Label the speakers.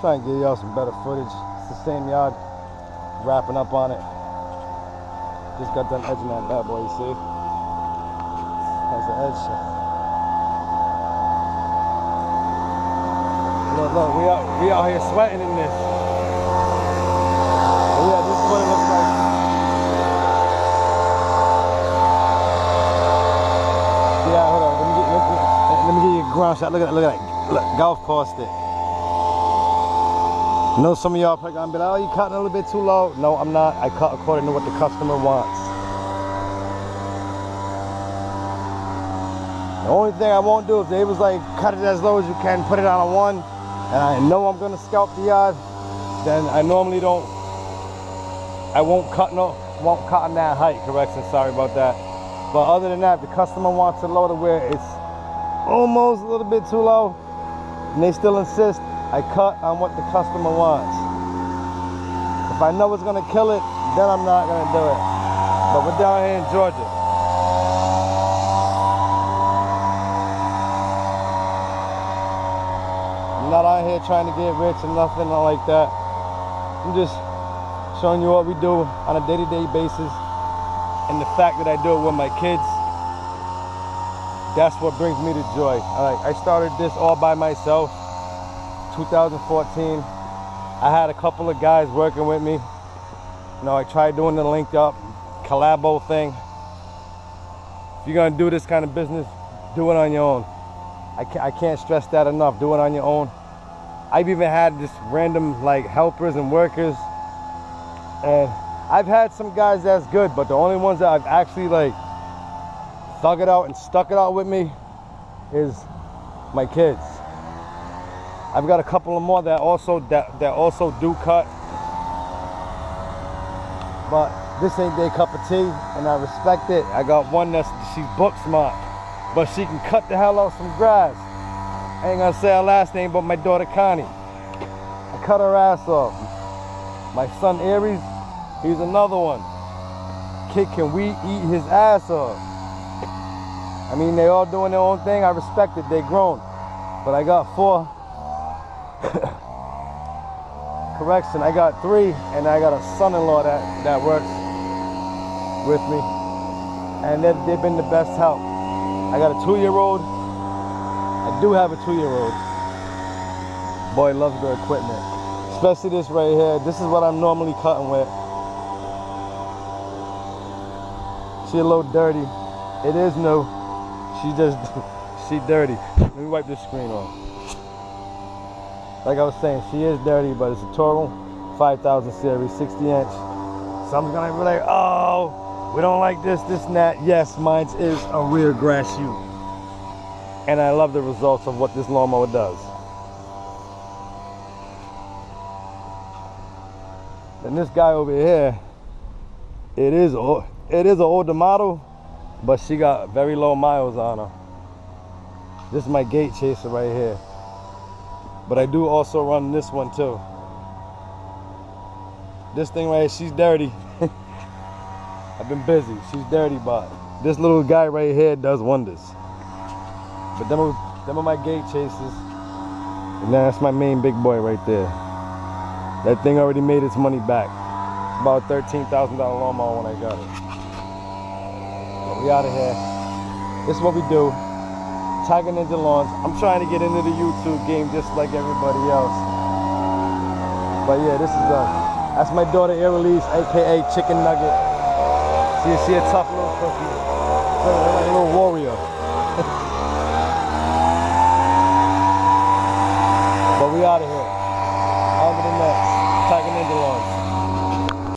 Speaker 1: Trying to give y'all some better footage. It's the same yard. Wrapping up on it. Just got done edging that bad boy, you see? That's the edge. Look, look, we out, we out here sweating in this. Oh, yeah, this is what it looks like. Yeah, hold on. Let me, get, you a ground shot. Look at that. Look at that. Look, golf course stick. Know some of y'all probably gonna be like, oh, you cutting a little bit too low. No, I'm not. I cut according to what the customer wants. The only thing I won't do if they was like, cut it as low as you can, put it on a one, and I know I'm gonna scalp the yard, then I normally don't, I won't cut no, won't cut on that height, correction, sorry about that. But other than that, the customer wants it low to where it's almost a little bit too low, and they still insist, I cut on what the customer wants. If I know it's gonna kill it, then I'm not gonna do it. But we're down here in Georgia. I'm not out here trying to get rich or nothing like that. I'm just showing you what we do on a day-to-day basis and the fact that I do it with my kids that's what brings me to joy. I started this all by myself, 2014. I had a couple of guys working with me. You know, I tried doing the linked up collabo thing. If you're gonna do this kind of business, do it on your own. I can't, I can't stress that enough. Do it on your own. I've even had just random like helpers and workers, and I've had some guys that's good, but the only ones that I've actually like thug it out and stuck it out with me is my kids. I've got a couple of more that also that, that also do cut. But this ain't their cup of tea and I respect it. I got one that's she's book smart, but she can cut the hell out some grass. I ain't gonna say her last name, but my daughter Connie. I cut her ass off. My son Aries, he's another one. Kid can we eat his ass off. I mean, they all doing their own thing. I respect it. They grown. But I got four. Correction, I got three, and I got a son-in-law that, that works with me. And they've, they've been the best help. I got a two-year-old. I do have a two-year-old. Boy loves the equipment. Especially this right here. This is what I'm normally cutting with. She a little dirty. It is new. She just, she dirty. Let me wipe this screen off. Like I was saying, she is dirty, but it's a Toro 5000 series, 60 inch. Someone's gonna be like, oh, we don't like this, this, and that. Yes, mine is a rear grass chute. And I love the results of what this lawnmower does. And this guy over here, it is, it is an older model, but she got very low miles on her. This is my gate chaser right here. But I do also run this one too. This thing right here, she's dirty. I've been busy, she's dirty, but this little guy right here does wonders. But them are, them are my gate chasers. And that's my main big boy right there. That thing already made its money back. It's about $13,000 lawnmower when I got it we out of here. This is what we do. Tiger Ninja Lawns. I'm trying to get into the YouTube game just like everybody else. But yeah, this is uh that's my daughter Airelise, aka Chicken Nugget. See, she a tough little cookie.